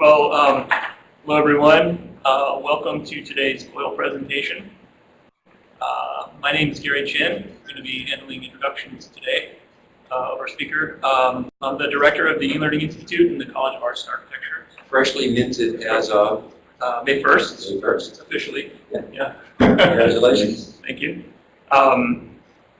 Well, um, hello everyone. Uh, welcome to today's COIL presentation. Uh, my name is Gary Chin. I'm going to be handling introductions today uh, of our speaker. Um, I'm the director of the E-Learning Institute in the College of Arts and Architecture. Freshly minted as of Uh, May 1st, May 1st. officially. Yeah. Yeah. Congratulations. Thank you. Um,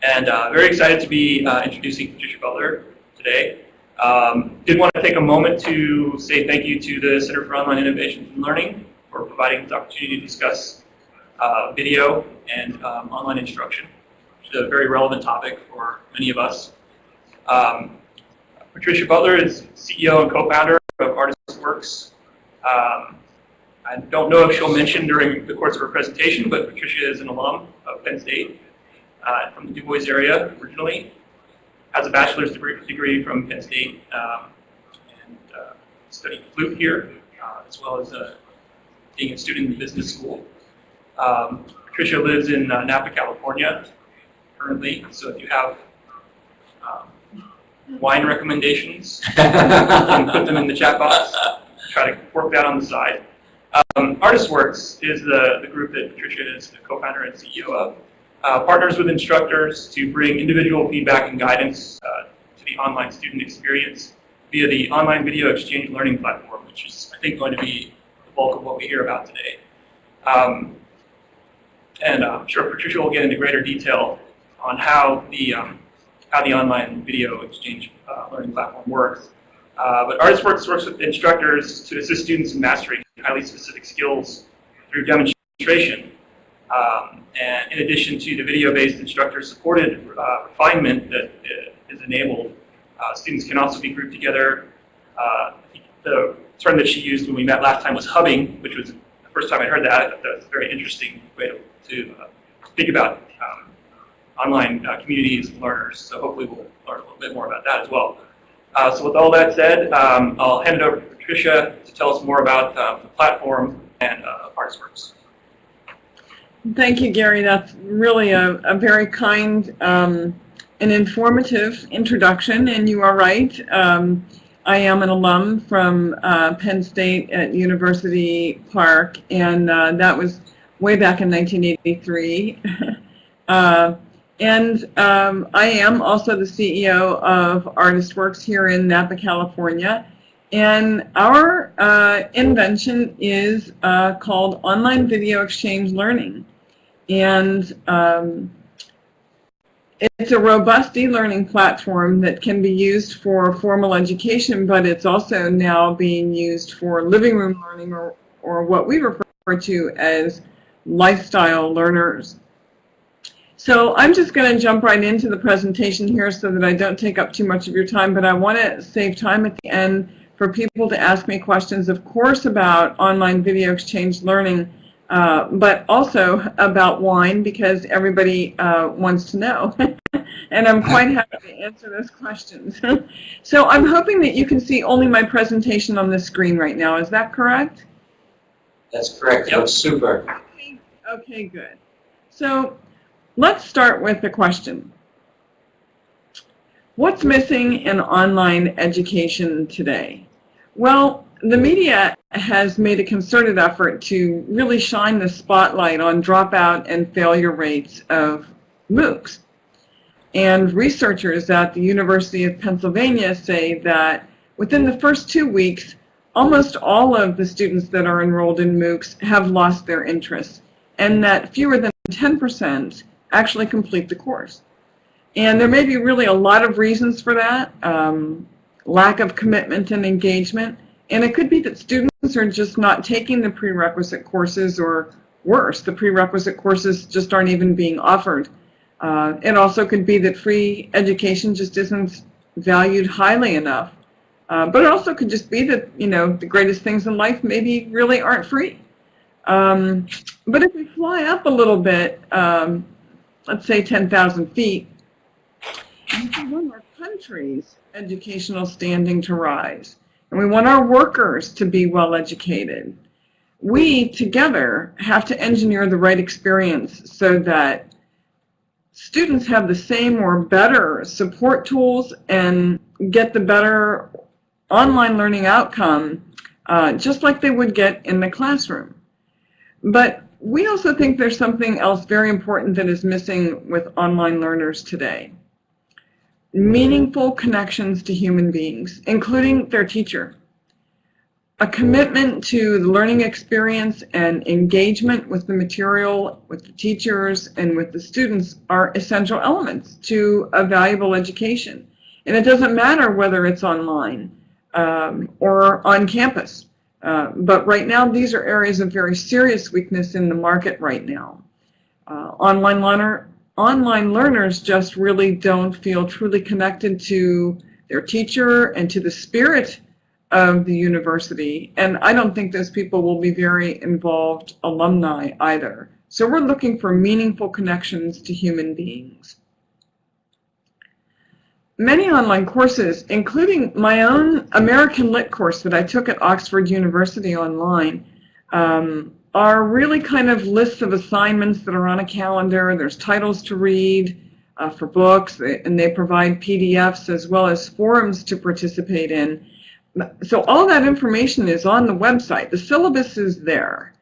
and uh, very excited to be uh, introducing Patricia Butler today. Um, did want to take a moment to say thank you to the Center for Online Innovations and Learning for providing this opportunity to discuss uh, video and um, online instruction, which is a very relevant topic for many of us. Um, Patricia Butler is CEO and co-founder of ArtistWorks. Um, I don't know if she'll mention during the course of her presentation, but Patricia is an alum of Penn State uh, from the Du Bois area originally, has a bachelor's degree, degree from Penn State, um, and uh, studied flute here, uh, as well as uh, being a student in the business school. Um, Patricia lives in uh, Napa, California, currently, so if you have um, wine recommendations, you can put them in the chat box. Try to work that on the side. Um, ArtistWorks is the, the group that Patricia is the co-founder and CEO of. Uh, partners with instructors to bring individual feedback and guidance uh, to the online student experience via the online video exchange learning platform, which is, I think, going to be the bulk of what we hear about today. Um, and uh, I'm sure Patricia will get into greater detail on how the, um, how the online video exchange uh, learning platform works. Uh, but ArtistWorks works with instructors to assist students in mastering highly specific skills through demonstration. Um, and in addition to the video-based instructor-supported uh, refinement that uh, is enabled, uh, students can also be grouped together. Uh, the term that she used when we met last time was hubbing, which was the first time I heard that. I thought that was a very interesting way to, to uh, think about um, online uh, communities and learners. So hopefully we'll learn a little bit more about that as well. So with all that said, um, I'll hand it over to Patricia to tell us more about the platform and uh, ArtistWorks. Thank you, Gary. That's really a, a very kind um, and informative introduction, and you are right. Um, I am an alum from uh, Penn State at University Park, and uh, that was way back in 1983. uh, and um, I am also the CEO of ArtistWorks here in Napa, California. And our uh, invention is uh, called Online Video Exchange Learning. And um, it's a robust e-learning platform that can be used for formal education, but it's also now being used for living room learning or, or what we refer to as lifestyle learners. So I'm just going to jump right into the presentation here so that I don't take up too much of your time, but I want to save time at the end for people to ask me questions, of course, about online video exchange learning, uh, but also about wine because everybody uh, wants to know. and I'm quite happy to answer those questions. so I'm hoping that you can see only my presentation on the screen right now. Is that correct? That's correct. Yep. Looks super. Okay, okay good. So let's start with the question. What's missing in online education today? Well, the media has made a concerted effort to really shine the spotlight on dropout and failure rates of MOOCs. And researchers at the University of Pennsylvania say that within the first two weeks, almost all of the students that are enrolled in MOOCs have lost their interest, and that fewer than 10% actually complete the course. And there may be really a lot of reasons for that. Um, lack of commitment and engagement. And it could be that students are just not taking the prerequisite courses or worse, the prerequisite courses just aren't even being offered. Uh, it also could be that free education just isn't valued highly enough. Uh, but it also could just be that, you know, the greatest things in life maybe really aren't free. Um, but if we fly up a little bit, um, let's say 10,000 feet, want our country's educational standing to rise. And we want our workers to be well educated. We together have to engineer the right experience so that students have the same or better support tools and get the better online learning outcome uh, just like they would get in the classroom. But we also think there's something else very important that is missing with online learners today. Meaningful connections to human beings, including their teacher. A commitment to the learning experience and engagement with the material, with the teachers, and with the students are essential elements to a valuable education. And it doesn't matter whether it's online um, or on campus. Uh, but right now, these are areas of very serious weakness in the market right now. Uh, online, learner, online learners just really don't feel truly connected to their teacher and to the spirit of the university. And I don't think those people will be very involved alumni either. So we're looking for meaningful connections to human beings. Many online courses, including my own American Lit course that I took at Oxford University online, um, are really kind of lists of assignments that are on a calendar. There's titles to read uh, for books, and they provide PDFs as well as forums to participate in. So all that information is on the website. The syllabus is there.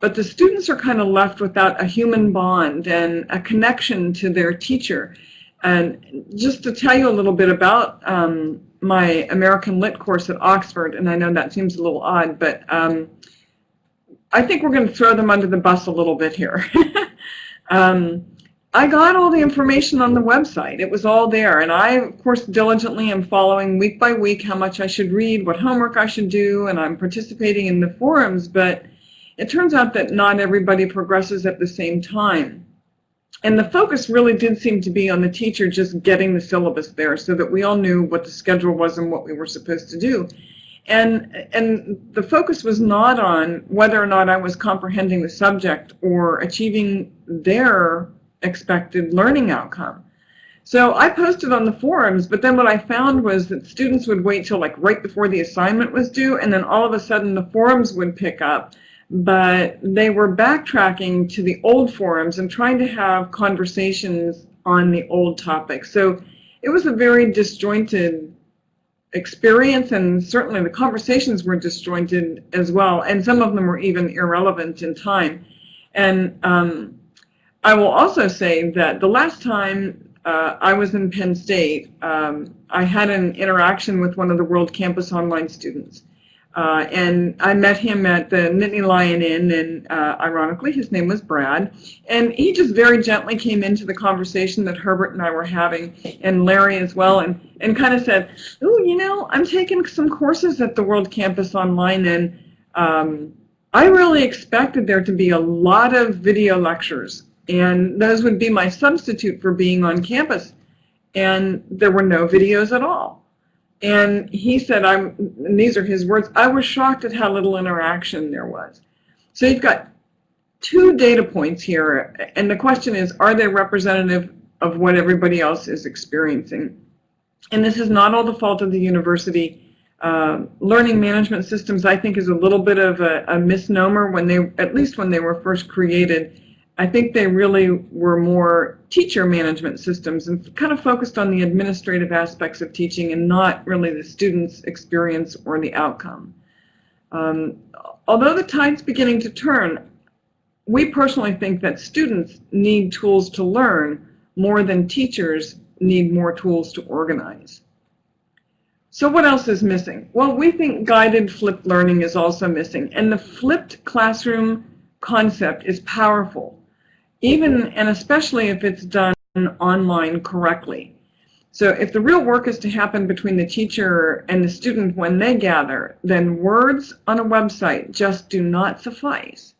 But the students are kind of left without a human bond and a connection to their teacher. And just to tell you a little bit about um, my American Lit course at Oxford, and I know that seems a little odd, but um, I think we're going to throw them under the bus a little bit here. um, I got all the information on the website. It was all there. And I, of course, diligently am following week by week how much I should read, what homework I should do, and I'm participating in the forums. But it turns out that not everybody progresses at the same time. And the focus really did seem to be on the teacher just getting the syllabus there so that we all knew what the schedule was and what we were supposed to do. And, and the focus was not on whether or not I was comprehending the subject or achieving their expected learning outcome. So I posted on the forums, but then what I found was that students would wait till like right before the assignment was due, and then all of a sudden the forums would pick up. But they were backtracking to the old forums and trying to have conversations on the old topics. So it was a very disjointed experience, and certainly the conversations were disjointed as well, and some of them were even irrelevant in time. And um, I will also say that the last time uh, I was in Penn State, um, I had an interaction with one of the World Campus Online students. Uh, and I met him at the Nittany Lion Inn, and uh, ironically, his name was Brad. And he just very gently came into the conversation that Herbert and I were having, and Larry as well, and, and kind of said, oh, you know, I'm taking some courses at the World Campus Online, and um, I really expected there to be a lot of video lectures and those would be my substitute for being on campus. And there were no videos at all. And he said, I'm, and these are his words, I was shocked at how little interaction there was. So you've got two data points here, and the question is, are they representative of what everybody else is experiencing? And this is not all the fault of the university. Uh, learning management systems, I think, is a little bit of a, a misnomer when they, at least when they were first created. I think they really were more teacher management systems and kind of focused on the administrative aspects of teaching and not really the student's experience or the outcome. Um, although the tide's beginning to turn, we personally think that students need tools to learn more than teachers need more tools to organize. So what else is missing? Well, we think guided flipped learning is also missing, and the flipped classroom concept is powerful even and especially if it's done online correctly. So if the real work is to happen between the teacher and the student when they gather, then words on a website just do not suffice.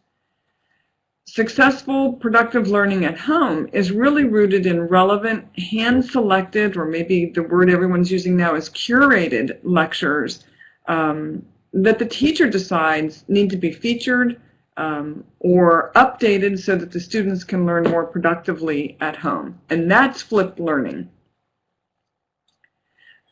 Successful, productive learning at home is really rooted in relevant, hand-selected, or maybe the word everyone's using now is curated lectures um, that the teacher decides need to be featured, um, or updated so that the students can learn more productively at home. And that's flipped learning.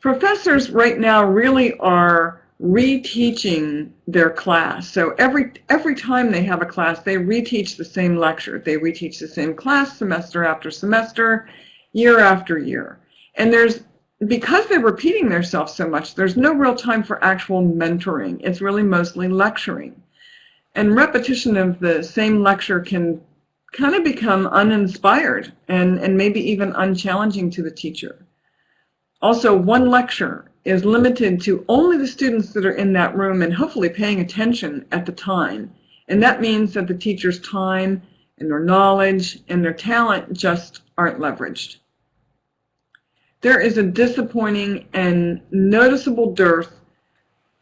Professors right now really are reteaching their class. So every, every time they have a class, they reteach the same lecture. They reteach the same class semester after semester, year after year. And there's because they're repeating themselves so much, there's no real time for actual mentoring. It's really mostly lecturing. And repetition of the same lecture can kind of become uninspired and, and maybe even unchallenging to the teacher. Also, one lecture is limited to only the students that are in that room and hopefully paying attention at the time. And that means that the teacher's time and their knowledge and their talent just aren't leveraged. There is a disappointing and noticeable dearth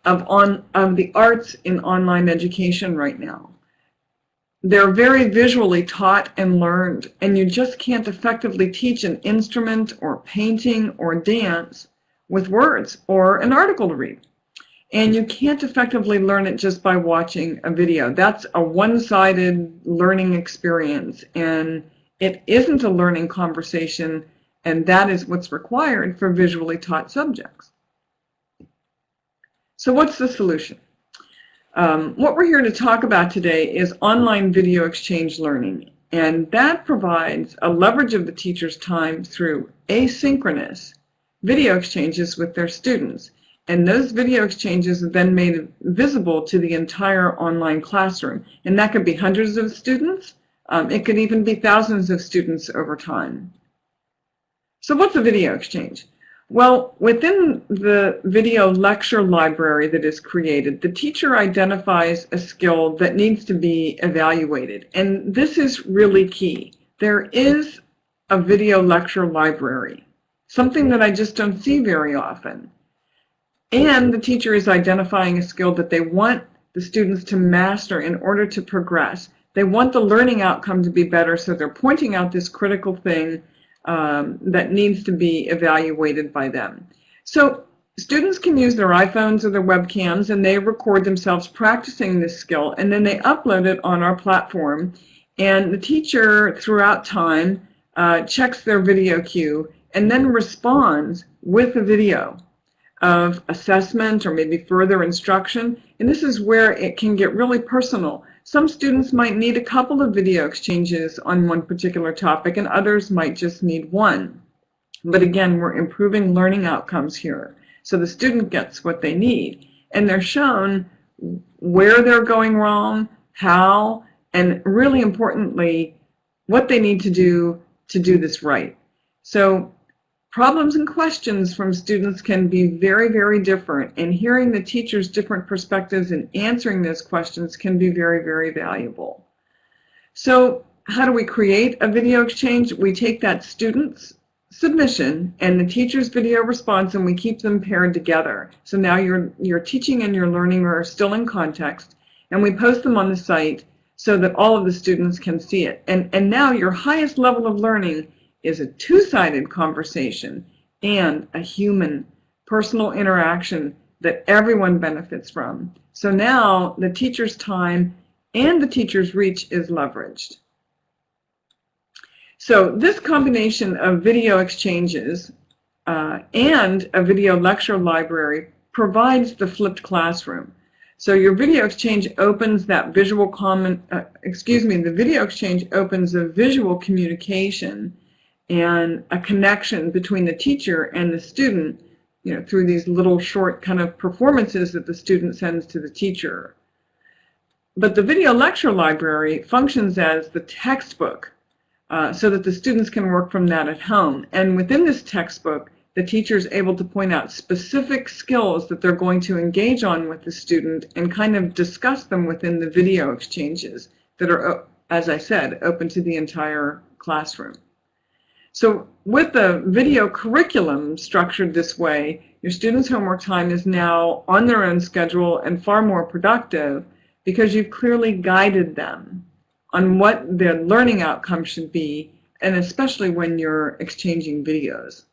of, on, of the arts in online education right now. They're very visually taught and learned, and you just can't effectively teach an instrument or painting or dance with words or an article to read. And you can't effectively learn it just by watching a video. That's a one-sided learning experience, and it isn't a learning conversation, and that is what's required for visually taught subjects. So what's the solution? Um, what we're here to talk about today is online video exchange learning, and that provides a leverage of the teacher's time through asynchronous video exchanges with their students. And those video exchanges are then made visible to the entire online classroom. And that could be hundreds of students. Um, it could even be thousands of students over time. So what's a video exchange? Well, within the video lecture library that is created, the teacher identifies a skill that needs to be evaluated. And this is really key. There is a video lecture library, something that I just don't see very often. And the teacher is identifying a skill that they want the students to master in order to progress. They want the learning outcome to be better, so they're pointing out this critical thing um, that needs to be evaluated by them. So students can use their iPhones or their webcams and they record themselves practicing this skill and then they upload it on our platform and the teacher throughout time uh, checks their video cue and then responds with a video of assessment or maybe further instruction and this is where it can get really personal some students might need a couple of video exchanges on one particular topic and others might just need one. But again, we're improving learning outcomes here. So the student gets what they need and they're shown where they're going wrong, how, and really importantly, what they need to do to do this right. So Problems and questions from students can be very, very different, and hearing the teacher's different perspectives and answering those questions can be very, very valuable. So how do we create a video exchange? We take that student's submission and the teacher's video response and we keep them paired together. So now your, your teaching and your learning are still in context and we post them on the site so that all of the students can see it. And, and now your highest level of learning is a two-sided conversation and a human personal interaction that everyone benefits from. So now the teacher's time and the teacher's reach is leveraged. So this combination of video exchanges uh, and a video lecture library provides the flipped classroom. So your video exchange opens that visual common, uh, excuse me, the video exchange opens a visual communication and a connection between the teacher and the student you know, through these little short kind of performances that the student sends to the teacher. But the video lecture library functions as the textbook uh, so that the students can work from that at home. And within this textbook, the teacher is able to point out specific skills that they're going to engage on with the student and kind of discuss them within the video exchanges that are, as I said, open to the entire classroom. So with the video curriculum structured this way, your students' homework time is now on their own schedule and far more productive because you've clearly guided them on what their learning outcome should be, and especially when you're exchanging videos.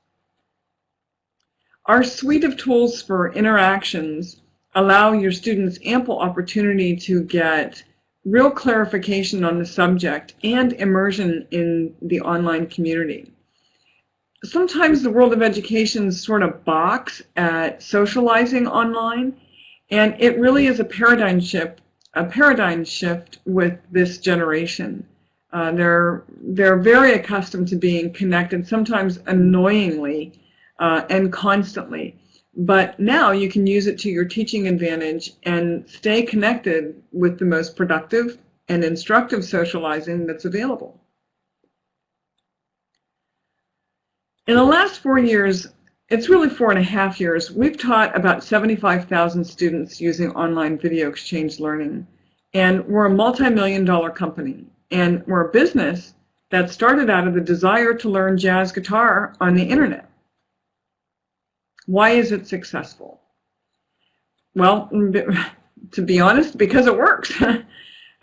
Our suite of tools for interactions allow your students ample opportunity to get real clarification on the subject and immersion in the online community sometimes the world of education sort of box at socializing online, and it really is a paradigm shift, a paradigm shift with this generation. Uh, they're they're very accustomed to being connected, sometimes annoyingly, uh, and constantly. But now you can use it to your teaching advantage and stay connected with the most productive and instructive socializing that's available. In the last four years, it's really four and a half years, we've taught about 75,000 students using online video exchange learning. And we're a multi-million dollar company. And we're a business that started out of the desire to learn jazz guitar on the internet. Why is it successful? Well, to be honest, because it works.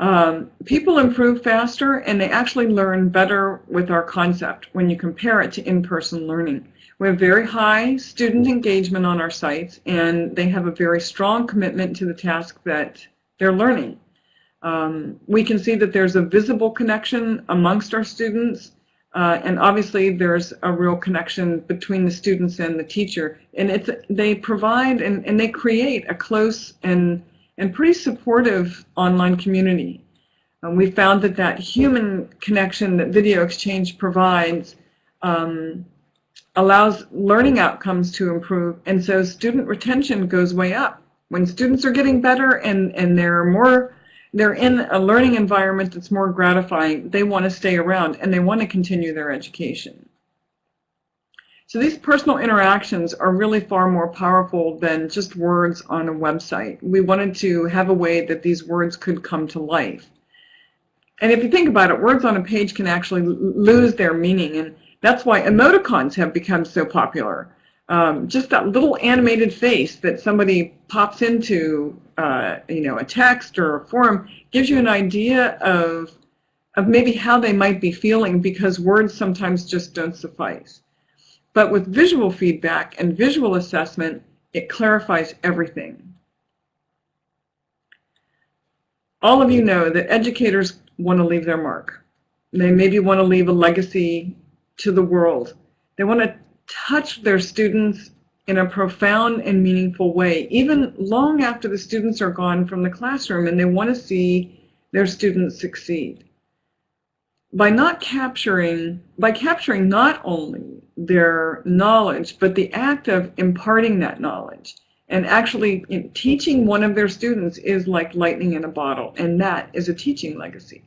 um, people improve faster and they actually learn better with our concept when you compare it to in-person learning. We have very high student engagement on our sites and they have a very strong commitment to the task that they're learning. Um, we can see that there's a visible connection amongst our students uh, and obviously there's a real connection between the students and the teacher and it's they provide and, and they create a close and and pretty supportive online community. Um, we found that that human connection that video exchange provides um, allows learning outcomes to improve and so student retention goes way up. When students are getting better and, and they're more they're in a learning environment that's more gratifying, they want to stay around and they want to continue their education. So these personal interactions are really far more powerful than just words on a website. We wanted to have a way that these words could come to life. And if you think about it, words on a page can actually lose their meaning and that's why emoticons have become so popular. Um, just that little animated face that somebody pops into uh, you know, a text or a forum gives you an idea of, of maybe how they might be feeling because words sometimes just don't suffice. But with visual feedback and visual assessment, it clarifies everything. All of you know that educators want to leave their mark. They maybe want to leave a legacy to the world. They want to touch their students in a profound and meaningful way, even long after the students are gone from the classroom and they want to see their students succeed. By not capturing, by capturing not only their knowledge, but the act of imparting that knowledge and actually teaching one of their students is like lightning in a bottle, and that is a teaching legacy.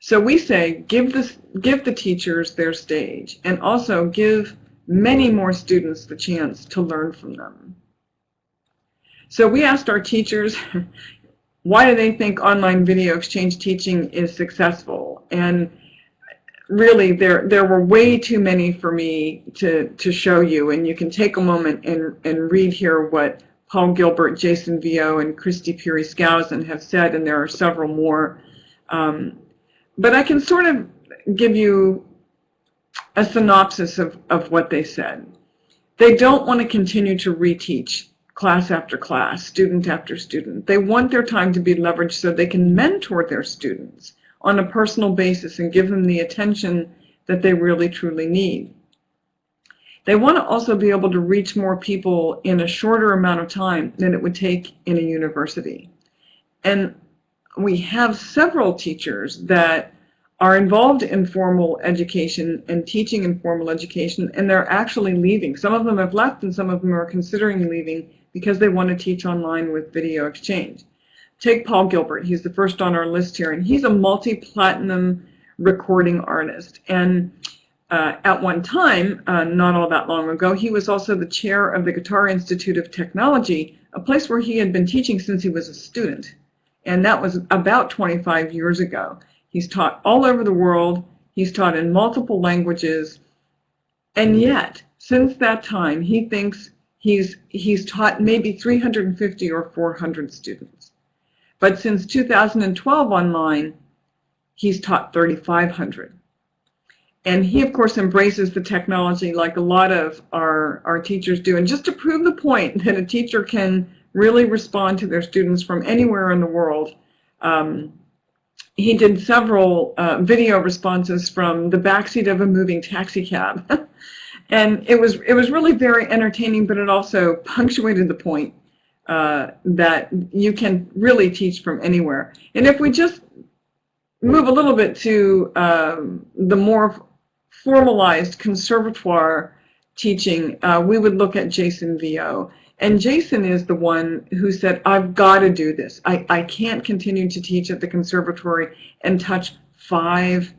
So we say give the, give the teachers their stage and also give many more students the chance to learn from them. So we asked our teachers, why do they think online video exchange teaching is successful? And really, there, there were way too many for me to, to show you, and you can take a moment and, and read here what Paul Gilbert, Jason Vieaux, and Christy Peary-Skousen have said, and there are several more. Um, but I can sort of give you a synopsis of, of what they said. They don't want to continue to reteach class after class, student after student. They want their time to be leveraged so they can mentor their students on a personal basis and give them the attention that they really truly need. They want to also be able to reach more people in a shorter amount of time than it would take in a university. And we have several teachers that are involved in formal education and teaching in formal education, and they're actually leaving. Some of them have left, and some of them are considering leaving because they want to teach online with video exchange. Take Paul Gilbert. He's the first on our list here, and he's a multi-platinum recording artist. And uh, at one time, uh, not all that long ago, he was also the chair of the Guitar Institute of Technology, a place where he had been teaching since he was a student. And that was about 25 years ago. He's taught all over the world. He's taught in multiple languages. And yet, since that time, he thinks he's, he's taught maybe 350 or 400 students. But since 2012 online, he's taught 3,500. And he, of course, embraces the technology like a lot of our, our teachers do. And just to prove the point that a teacher can really respond to their students from anywhere in the world, um, he did several uh, video responses from the backseat of a moving taxi cab. and it was, it was really very entertaining, but it also punctuated the point uh, that you can really teach from anywhere. And if we just move a little bit to um, the more formalized conservatoire teaching, uh, we would look at Jason Vieaux. And Jason is the one who said, I've got to do this. I, I can't continue to teach at the conservatory and touch five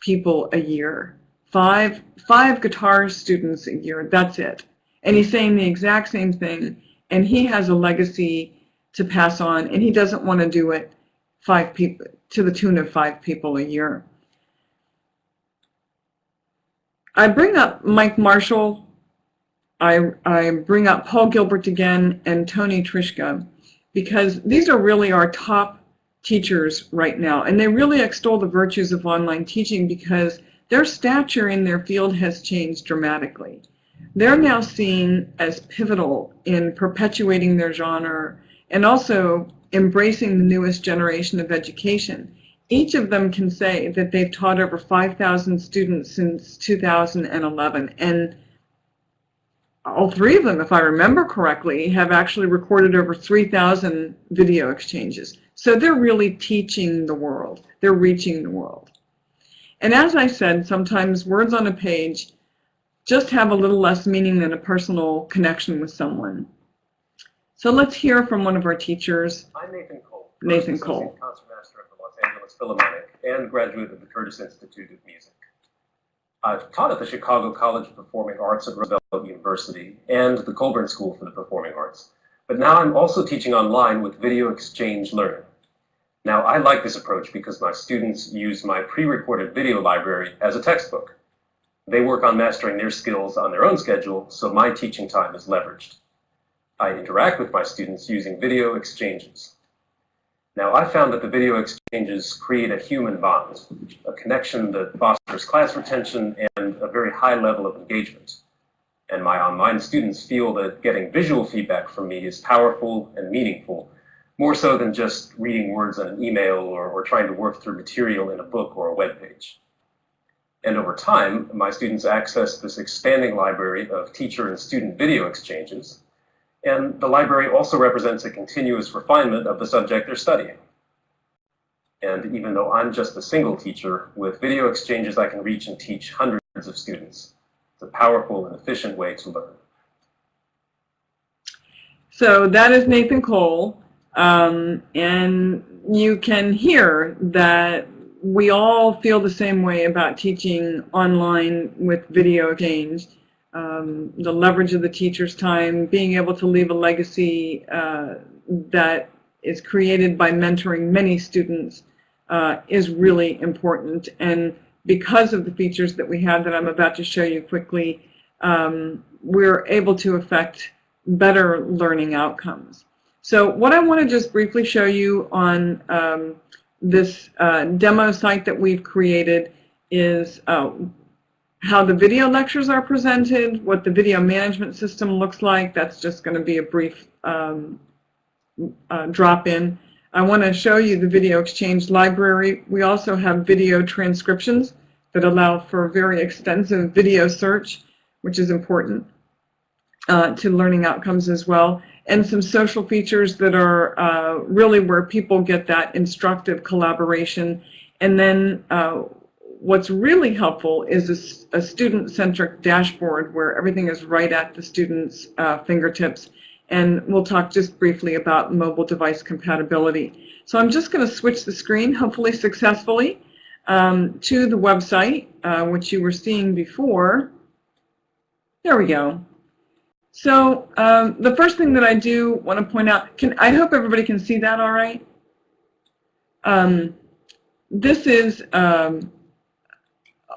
people a year. Five, five guitar students a year, that's it. And he's saying the exact same thing. And he has a legacy to pass on, and he doesn't want to do it five people to the tune of five people a year. I bring up Mike Marshall. I, I bring up Paul Gilbert again and Tony Trischka because these are really our top teachers right now. And they really extol the virtues of online teaching because their stature in their field has changed dramatically. They're now seen as pivotal in perpetuating their genre and also embracing the newest generation of education. Each of them can say that they've taught over 5,000 students since 2011, and all three of them, if I remember correctly, have actually recorded over 3,000 video exchanges. So they're really teaching the world. They're reaching the world. And as I said, sometimes words on a page just have a little less meaning than a personal connection with someone. So let's hear from one of our teachers. I'm Nathan Cole. Nathan Cole. Concertmaster of the Los Angeles Philharmonic and graduate of the Curtis Institute of Music. I've taught at the Chicago College of Performing Arts at Roosevelt University and the Colburn School for the Performing Arts. But now I'm also teaching online with video exchange learning. Now I like this approach because my students use my pre-recorded video library as a textbook. They work on mastering their skills on their own schedule, so my teaching time is leveraged. I interact with my students using video exchanges. Now, I found that the video exchanges create a human bond, a connection that fosters class retention and a very high level of engagement. And my online students feel that getting visual feedback from me is powerful and meaningful, more so than just reading words on an email or, or trying to work through material in a book or a web page. And over time, my students access this expanding library of teacher and student video exchanges, and the library also represents a continuous refinement of the subject they're studying. And even though I'm just a single teacher, with video exchanges I can reach and teach hundreds of students. It's a powerful and efficient way to learn. So that is Nathan Cole. Um, and you can hear that we all feel the same way about teaching online with video exchange. Um, the leverage of the teacher's time, being able to leave a legacy uh, that is created by mentoring many students uh, is really important. And because of the features that we have that I'm about to show you quickly, um, we're able to affect better learning outcomes. So what I want to just briefly show you on um, this uh, demo site that we've created is uh, how the video lectures are presented, what the video management system looks like. That's just going to be a brief um, uh, drop-in. I want to show you the video exchange library. We also have video transcriptions that allow for very extensive video search, which is important uh, to learning outcomes as well, and some social features that are uh, really where people get that instructive collaboration. And then uh, what's really helpful is a, a student-centric dashboard where everything is right at the student's uh, fingertips. And we'll talk just briefly about mobile device compatibility. So I'm just going to switch the screen, hopefully successfully, um, to the website, uh, which you were seeing before. There we go. So um, the first thing that I do want to point out, can I hope everybody can see that all right? Um, this is um,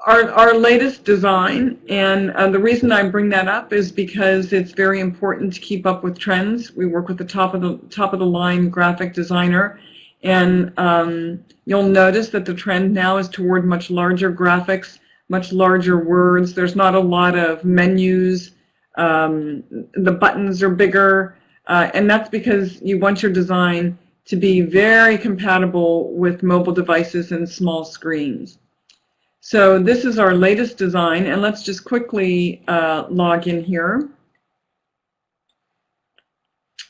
our, our latest design, and uh, the reason I bring that up is because it's very important to keep up with trends. We work with the top of the top of the line graphic designer, and um, you'll notice that the trend now is toward much larger graphics, much larger words. There's not a lot of menus. Um, the buttons are bigger, uh, and that's because you want your design to be very compatible with mobile devices and small screens. So this is our latest design, and let's just quickly uh, log in here.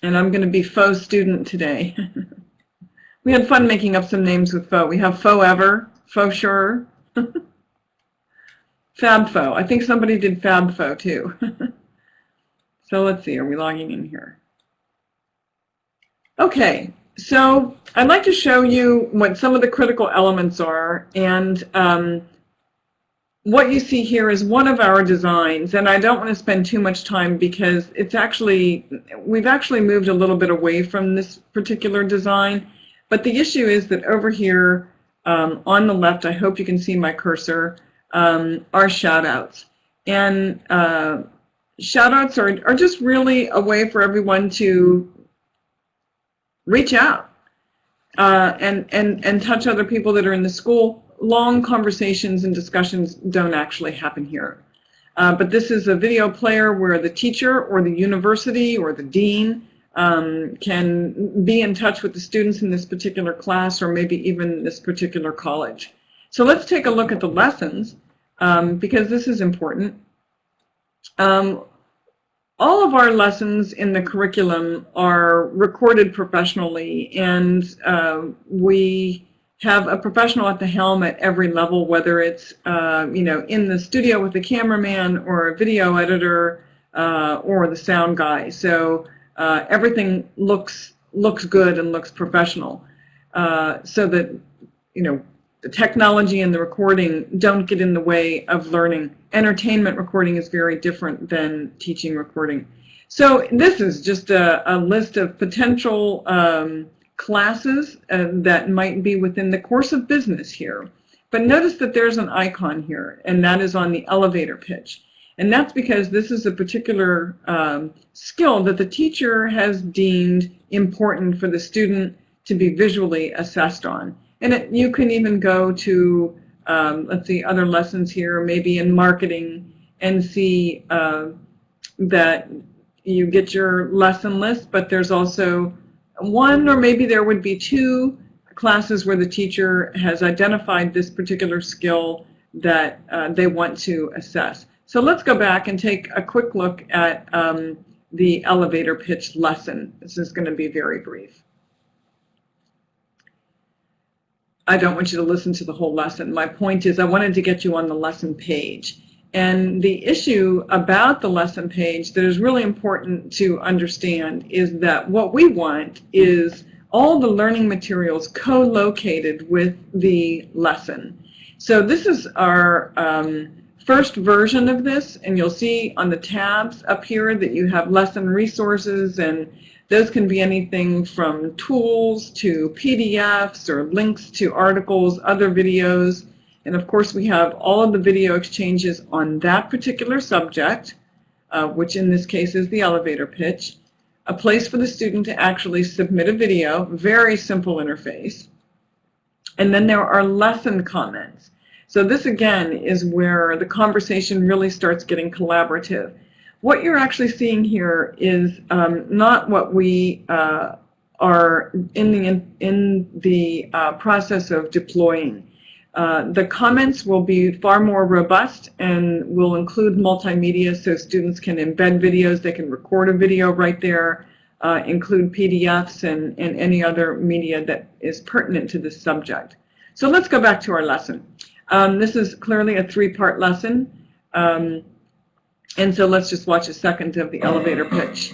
And I'm going to be faux student today. we had fun making up some names with faux. We have faux ever, faux sure, FabFo. I think somebody did FabFo too. so let's see, are we logging in here? Okay, so I'd like to show you what some of the critical elements are and um, what you see here is one of our designs and I don't want to spend too much time because it's actually, we've actually moved a little bit away from this particular design but the issue is that over here um, on the left, I hope you can see my cursor, um, are shoutouts. And uh, shoutouts are, are just really a way for everyone to reach out uh, and, and, and touch other people that are in the school. Long conversations and discussions don't actually happen here. Uh, but this is a video player where the teacher or the university or the dean um, can be in touch with the students in this particular class or maybe even this particular college. So let's take a look at the lessons um, because this is important. Um, all of our lessons in the curriculum are recorded professionally and uh, we have a professional at the helm at every level, whether it's uh, you know in the studio with the cameraman or a video editor uh, or the sound guy. So uh, everything looks looks good and looks professional, uh, so that you know the technology and the recording don't get in the way of learning. Entertainment recording is very different than teaching recording. So this is just a, a list of potential um, classes uh, that might be within the course of business here. But notice that there's an icon here, and that is on the elevator pitch. And that's because this is a particular um, skill that the teacher has deemed important for the student to be visually assessed on. And it, you can even go to, um, let's see, other lessons here, maybe in marketing, and see uh, that you get your lesson list, but there's also one or maybe there would be two classes where the teacher has identified this particular skill that uh, they want to assess. So let's go back and take a quick look at um, the elevator pitch lesson. This is going to be very brief. I don't want you to listen to the whole lesson. My point is I wanted to get you on the lesson page. And the issue about the lesson page that is really important to understand is that what we want is all the learning materials co-located with the lesson. So this is our um, first version of this, and you'll see on the tabs up here that you have lesson resources, and those can be anything from tools to PDFs or links to articles, other videos, and of course we have all of the video exchanges on that particular subject, uh, which in this case is the elevator pitch, a place for the student to actually submit a video, very simple interface, and then there are lesson comments. So this again is where the conversation really starts getting collaborative. What you're actually seeing here is um, not what we uh, are in the, in, in the uh, process of deploying. Uh, the comments will be far more robust and will include multimedia so students can embed videos, they can record a video right there, uh, include PDFs and, and any other media that is pertinent to this subject. So let's go back to our lesson. Um, this is clearly a three-part lesson. Um, and so let's just watch a second of the elevator pitch.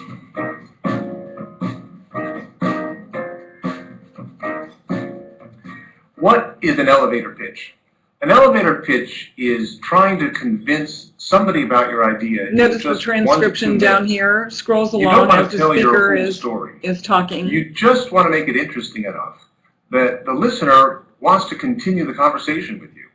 What is an elevator pitch? An elevator pitch is trying to convince somebody about your idea. Notice the transcription down here scrolls along as the speaker is, story. is talking. You just want to make it interesting enough that the listener wants to continue the conversation with you.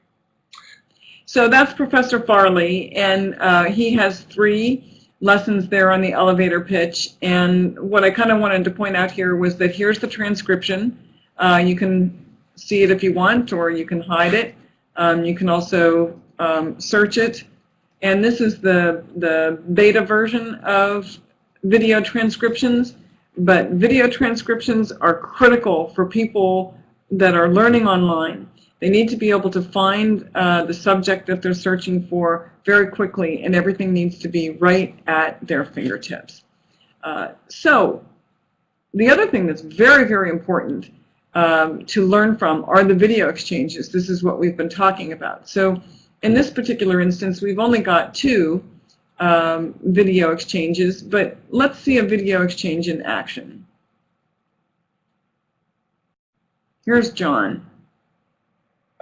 So that's Professor Farley, and uh, he has three lessons there on the elevator pitch. And what I kind of wanted to point out here was that here's the transcription. Uh, you can see it if you want, or you can hide it. Um, you can also um, search it. And this is the, the beta version of video transcriptions. But video transcriptions are critical for people that are learning online. They need to be able to find uh, the subject that they're searching for very quickly, and everything needs to be right at their fingertips. Uh, so the other thing that's very, very important um, to learn from are the video exchanges. This is what we've been talking about. So In this particular instance, we've only got two um, video exchanges, but let's see a video exchange in action. Here's John.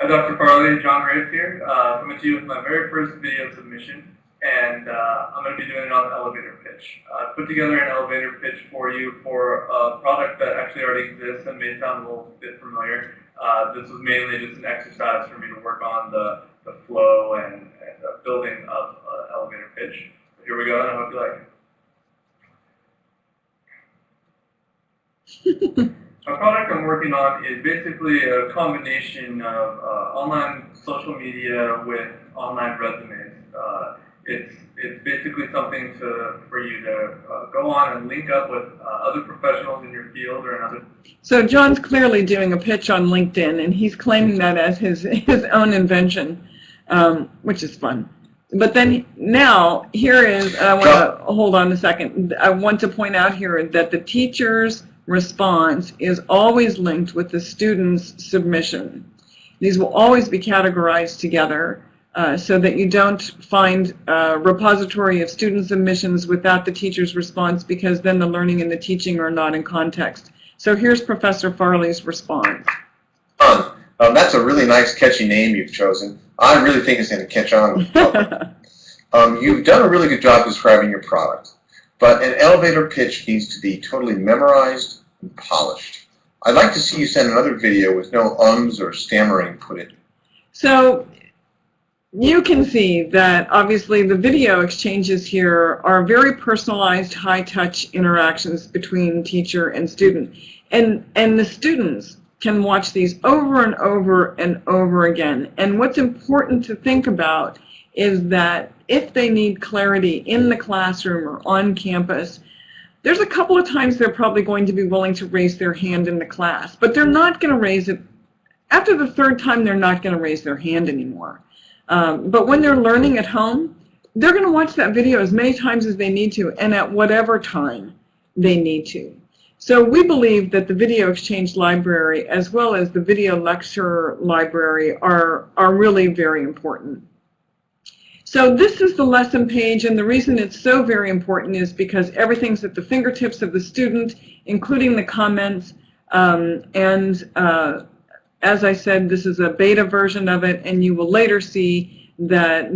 Hi, Dr. Farley. John Graves here. Uh, coming to you with my very first video submission, and uh, I'm going to be doing it on elevator pitch. I put together an elevator pitch for you for a product that actually already exists and may sound a little bit familiar. Uh, this was mainly just an exercise for me to work on the, the flow and, and the building of uh, elevator pitch. Here we go, and I hope you like it. The product I'm working on is basically a combination of uh, online social media with online resumes. Uh, it's it's basically something to for you to uh, go on and link up with uh, other professionals in your field or in other. So John's clearly doing a pitch on LinkedIn, and he's claiming that as his, his own invention, um, which is fun. But then now, here is, I want to hold on a second. I want to point out here that the teacher's response is always linked with the student's submission. These will always be categorized together uh, so that you don't find a repository of student submissions without the teacher's response because then the learning and the teaching are not in context. So here's Professor Farley's response. Um, that's a really nice, catchy name you've chosen. I really think it's going to catch on. with the public. um, you've done a really good job describing your product, but an elevator pitch needs to be totally memorized and polished. I'd like to see you send another video with no ums or stammering put in. So you can see that obviously the video exchanges here are very personalized, high-touch interactions between teacher and student. And, and the students can watch these over and over and over again. And what's important to think about is that if they need clarity in the classroom or on campus, there's a couple of times they're probably going to be willing to raise their hand in the class, but they're not going to raise it. After the third time, they're not going to raise their hand anymore. Um, but when they're learning at home, they're going to watch that video as many times as they need to and at whatever time they need to. So we believe that the video exchange library as well as the video lecture library are, are really very important. So this is the lesson page, and the reason it's so very important is because everything's at the fingertips of the student, including the comments. Um, and uh, as I said, this is a beta version of it, and you will later see that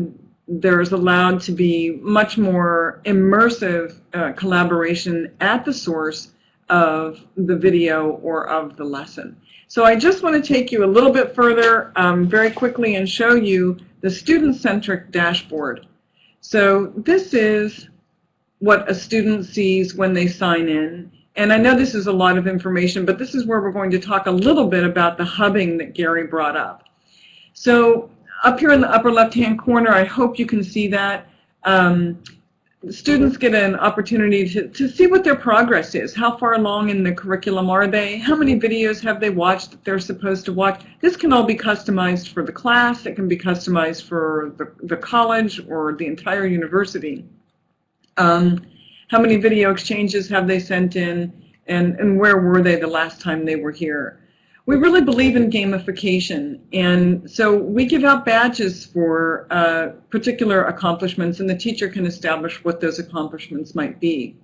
there's allowed to be much more immersive uh, collaboration at the source of the video or of the lesson. So I just want to take you a little bit further um, very quickly and show you the student-centric dashboard. So this is what a student sees when they sign in. And I know this is a lot of information, but this is where we're going to talk a little bit about the hubbing that Gary brought up. So up here in the upper left-hand corner, I hope you can see that. Um, students get an opportunity to, to see what their progress is. How far along in the curriculum are they? How many videos have they watched that they're supposed to watch? This can all be customized for the class. It can be customized for the, the college or the entire university. Um, how many video exchanges have they sent in? And, and where were they the last time they were here? We really believe in gamification, and so we give out badges for uh, particular accomplishments, and the teacher can establish what those accomplishments might be.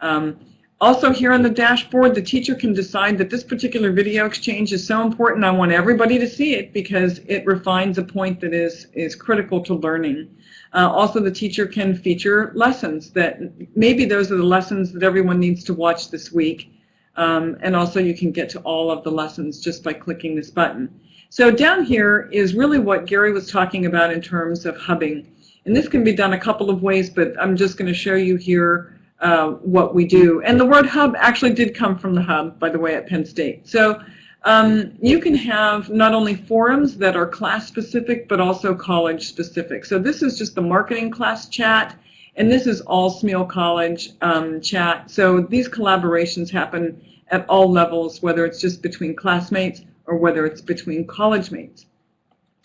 Um, also here on the dashboard, the teacher can decide that this particular video exchange is so important, I want everybody to see it because it refines a point that is, is critical to learning. Uh, also, the teacher can feature lessons that maybe those are the lessons that everyone needs to watch this week. Um, and also you can get to all of the lessons just by clicking this button. So down here is really what Gary was talking about in terms of hubbing. And this can be done a couple of ways, but I'm just going to show you here uh, what we do. And the word hub actually did come from the hub, by the way, at Penn State. So um, you can have not only forums that are class specific, but also college specific. So this is just the marketing class chat. And this is all Smeal College um, chat. So these collaborations happen at all levels, whether it's just between classmates or whether it's between college mates.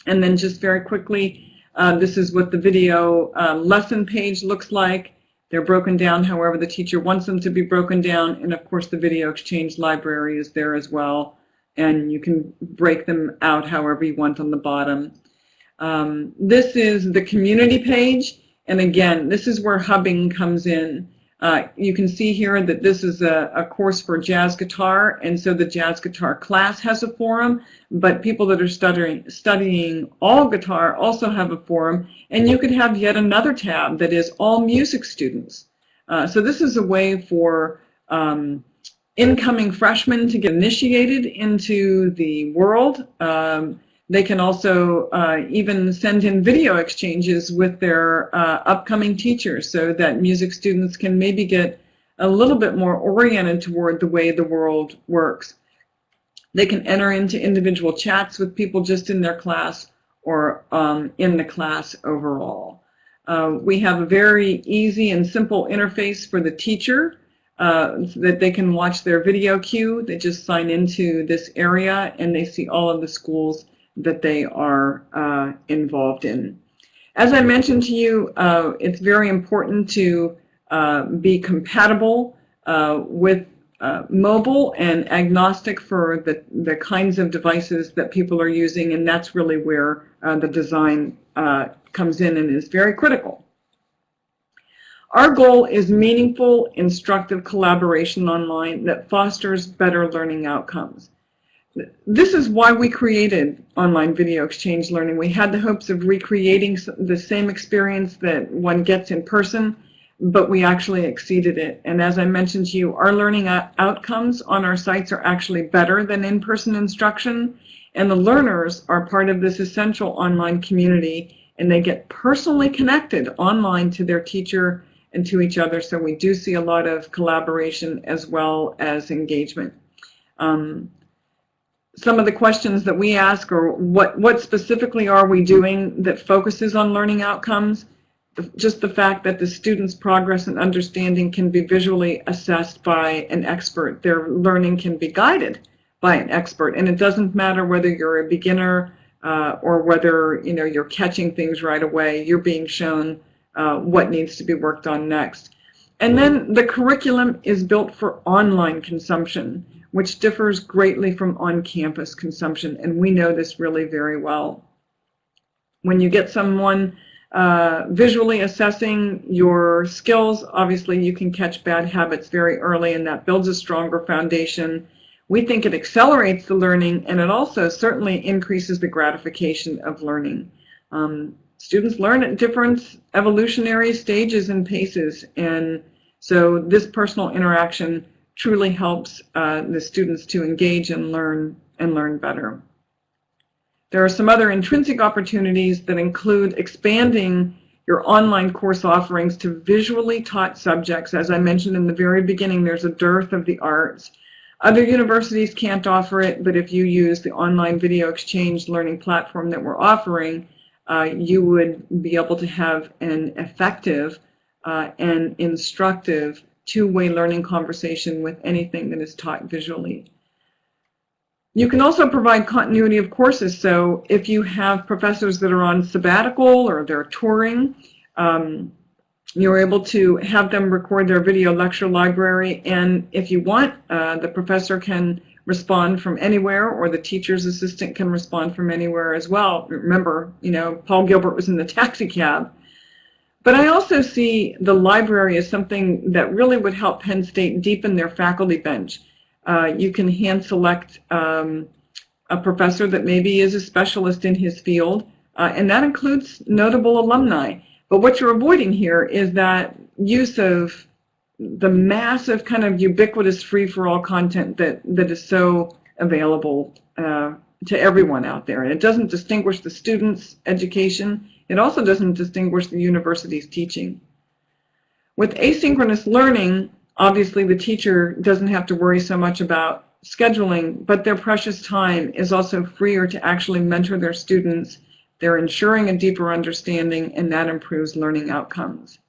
And then just very quickly, uh, this is what the video uh, lesson page looks like. They're broken down however the teacher wants them to be broken down. And of course, the video exchange library is there as well. And you can break them out however you want on the bottom. Um, this is the community page, and again, this is where hubbing comes in. Uh, you can see here that this is a, a course for jazz guitar, and so the jazz guitar class has a forum, but people that are studying, studying all guitar also have a forum, and you could have yet another tab that is all music students. Uh, so this is a way for um, incoming freshmen to get initiated into the world. Um, they can also uh, even send in video exchanges with their uh, upcoming teachers so that music students can maybe get a little bit more oriented toward the way the world works. They can enter into individual chats with people just in their class or um, in the class overall. Uh, we have a very easy and simple interface for the teacher uh, so that they can watch their video queue. They just sign into this area and they see all of the schools that they are uh, involved in. As I mentioned to you, uh, it's very important to uh, be compatible uh, with uh, mobile and agnostic for the, the kinds of devices that people are using, and that's really where uh, the design comes in and is very critical. Our goal is meaningful, instructive collaboration online that fosters better learning outcomes this is why we created online video exchange learning. We had the hopes of recreating the same experience that one gets in person, but we actually exceeded it. And as I mentioned to you, our learning outcomes on our sites are actually better than in-person instruction, and the learners are part of this essential online community, and they get personally connected online to their teacher and to each other, so we do see a lot of collaboration as well as engagement. Um, some of the questions that we ask are what, what specifically are we doing that focuses on learning outcomes? Just the fact that the student's progress and understanding can be visually assessed by an expert. Their learning can be guided by an expert. And it doesn't matter whether you're a beginner uh, or whether you know, you're catching things right away. You're being shown uh, what needs to be worked on next. And then the curriculum is built for online consumption which differs greatly from on-campus consumption, and we know this really very well. When you get someone uh, visually assessing your skills, obviously you can catch bad habits very early, and that builds a stronger foundation. We think it accelerates the learning, and it also certainly increases the gratification of learning. Um, students learn at different evolutionary stages and paces, and so this personal interaction truly helps uh, the students to engage and learn and learn better. There are some other intrinsic opportunities that include expanding your online course offerings to visually taught subjects. As I mentioned in the very beginning, there's a dearth of the arts. Other universities can't offer it, but if you use the online video exchange learning platform that we're offering, uh, you would be able to have an effective uh, and instructive two-way learning conversation with anything that is taught visually. You can also provide continuity of courses. So if you have professors that are on sabbatical or they're touring, um, you're able to have them record their video lecture library. And if you want, uh, the professor can respond from anywhere or the teacher's assistant can respond from anywhere as well. Remember, you know, Paul Gilbert was in the taxi cab but I also see the library as something that really would help Penn State deepen their faculty bench. Uh, you can hand select um, a professor that maybe is a specialist in his field, uh, and that includes notable alumni. But what you're avoiding here is that use of the massive kind of ubiquitous free-for-all content that, that is so available uh, to everyone out there. And it doesn't distinguish the student's education. It also doesn't distinguish the university's teaching. With asynchronous learning, obviously the teacher doesn't have to worry so much about scheduling, but their precious time is also freer to actually mentor their students. They're ensuring a deeper understanding, and that improves learning outcomes.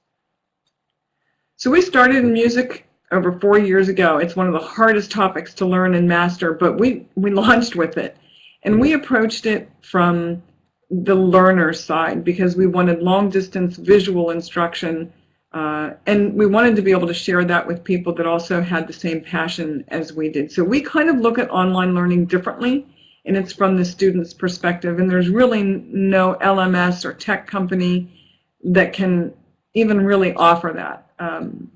So we started in music over four years ago. It's one of the hardest topics to learn and master, but we, we launched with it. And we approached it from the learner side because we wanted long distance visual instruction uh, and we wanted to be able to share that with people that also had the same passion as we did. So we kind of look at online learning differently and it's from the student's perspective. And there's really no LMS or tech company that can even really offer that. Um,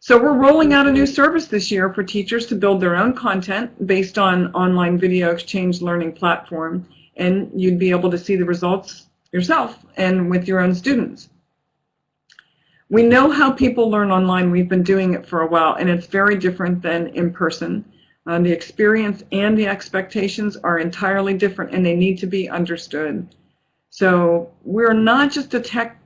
so we're rolling out a new service this year for teachers to build their own content based on online video exchange learning platform, and you'd be able to see the results yourself and with your own students. We know how people learn online. We've been doing it for a while, and it's very different than in person. Uh, the experience and the expectations are entirely different, and they need to be understood. So we're not just a tech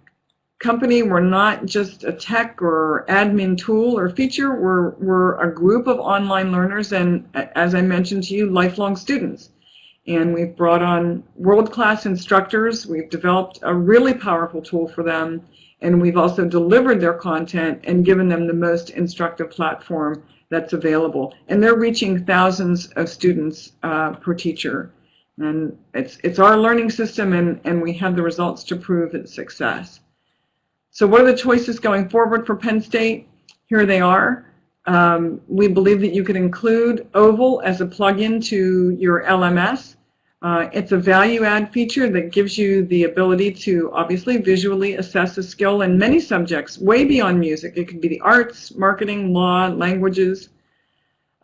company. We're not just a tech or admin tool or feature. We're, we're a group of online learners and, as I mentioned to you, lifelong students. And we've brought on world-class instructors. We've developed a really powerful tool for them. And we've also delivered their content and given them the most instructive platform that's available. And they're reaching thousands of students uh, per teacher. And it's, it's our learning system, and, and we have the results to prove its success. So what are the choices going forward for Penn State? Here they are. Um, we believe that you could include OVAL as a plugin to your LMS. Uh, it's a value add feature that gives you the ability to obviously visually assess a skill in many subjects way beyond music. It could be the arts, marketing, law, languages.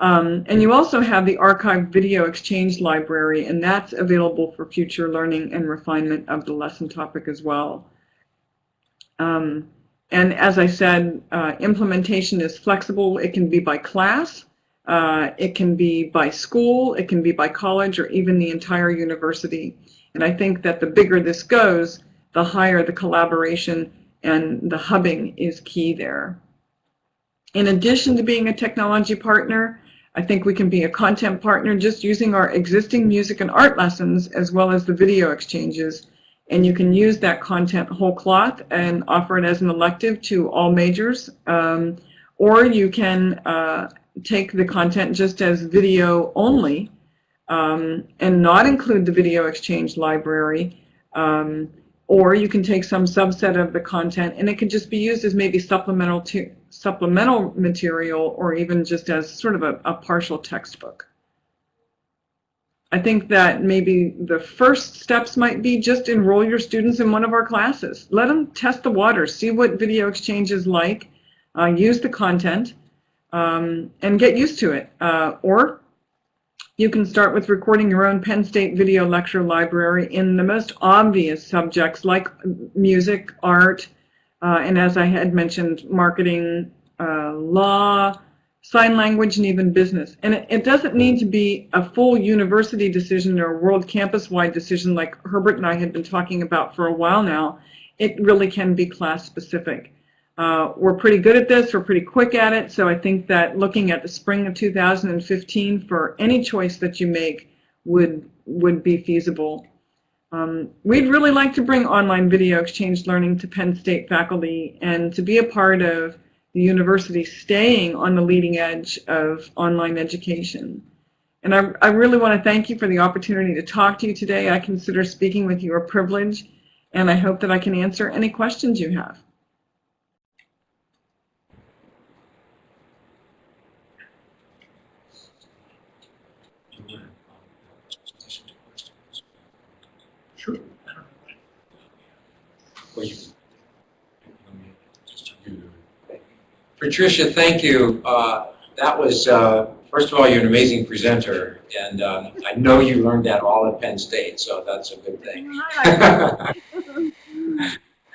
Um, and you also have the archived video exchange library, and that's available for future learning and refinement of the lesson topic as well. Um, and as I said, uh, implementation is flexible. It can be by class, uh, it can be by school, it can be by college, or even the entire university. And I think that the bigger this goes, the higher the collaboration and the hubbing is key there. In addition to being a technology partner, I think we can be a content partner just using our existing music and art lessons as well as the video exchanges and you can use that content whole cloth and offer it as an elective to all majors. Um, or you can uh, take the content just as video only um, and not include the video exchange library. Um, or you can take some subset of the content and it can just be used as maybe supplemental to supplemental material or even just as sort of a, a partial textbook. I think that maybe the first steps might be just enroll your students in one of our classes. Let them test the waters, see what video exchange is like, uh, use the content, um, and get used to it. Uh, or you can start with recording your own Penn State video lecture library in the most obvious subjects like music, art, uh, and as I had mentioned, marketing, uh, law, sign language, and even business. And it, it, doesn't need to be a full university decision or a world campus-wide decision like Herbert and I had been talking about for a while now. It really can be class-specific. Uh, we're pretty good at this. We're pretty quick at it. So I think that looking at the spring of 2015 for any choice that you make would, would be feasible. Um, we'd really like to bring online video exchange learning to Penn State faculty and to be a part of the university staying on the leading edge of online education. And I, I really want to thank you for the opportunity to talk to you today. I consider speaking with you a privilege, and I hope that I can answer any questions you have. Sure. Patricia, thank you. Uh, that was, uh, first of all, you're an amazing presenter, and um, I know you learned that all at Penn State, so that's a good thing. that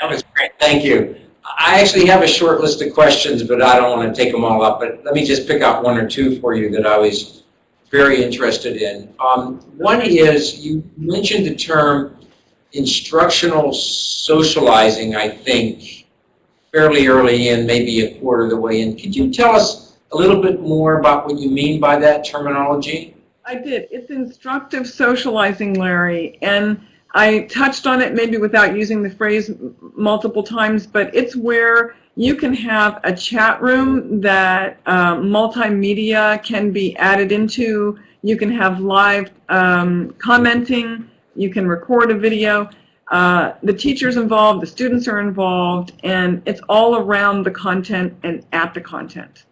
was great. Thank you. I actually have a short list of questions, but I don't want to take them all up. But let me just pick out one or two for you that I was very interested in. Um, one is you mentioned the term instructional socializing, I think, fairly early in, maybe a quarter of the way in. Could you tell us a little bit more about what you mean by that terminology? I did. It's instructive socializing, Larry, and I touched on it maybe without using the phrase multiple times, but it's where you can have a chat room that uh, multimedia can be added into. You can have live um, commenting. You can record a video. Uh, the teacher's involved, the students are involved, and it's all around the content and at the content.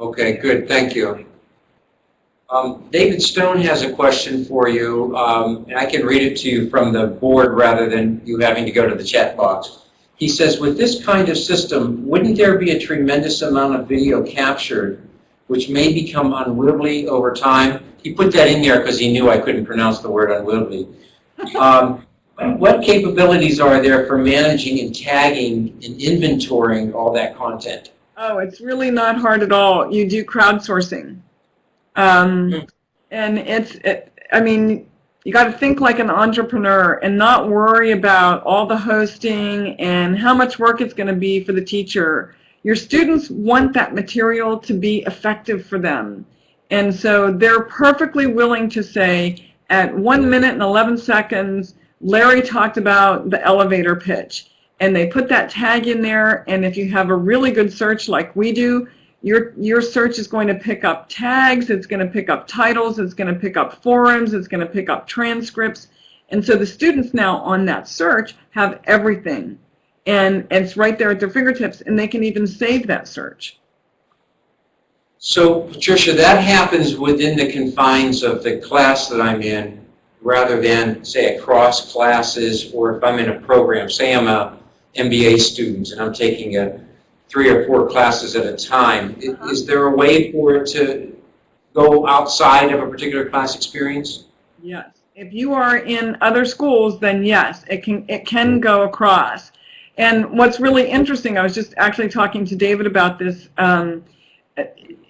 Okay, good. Thank you. Um, David Stone has a question for you, um, and I can read it to you from the board rather than you having to go to the chat box. He says, with this kind of system, wouldn't there be a tremendous amount of video captured which may become unwieldy over time? He put that in there because he knew I couldn't pronounce the word unwieldy. Um, what capabilities are there for managing and tagging and inventorying all that content? Oh, it's really not hard at all. You do crowdsourcing. Um, and it's, it, I mean, you got to think like an entrepreneur and not worry about all the hosting and how much work it's going to be for the teacher. Your students want that material to be effective for them. And so they're perfectly willing to say, at one minute and 11 seconds, Larry talked about the elevator pitch. And they put that tag in there, and if you have a really good search like we do, your, your search is going to pick up tags, it's going to pick up titles, it's going to pick up forums, it's going to pick up transcripts. And so the students now on that search have everything. And it's right there at their fingertips, and they can even save that search. So, Patricia, that happens within the confines of the class that I'm in, rather than, say, across classes, or if I'm in a program, say I'm a MBA student and I'm taking a three or four classes at a time. I- Is there a way for it to go outside of a particular class experience? Yes. If you are in other schools, then yes, it can, it can go across. And what's really interesting, I was just actually talking to David about this. Um,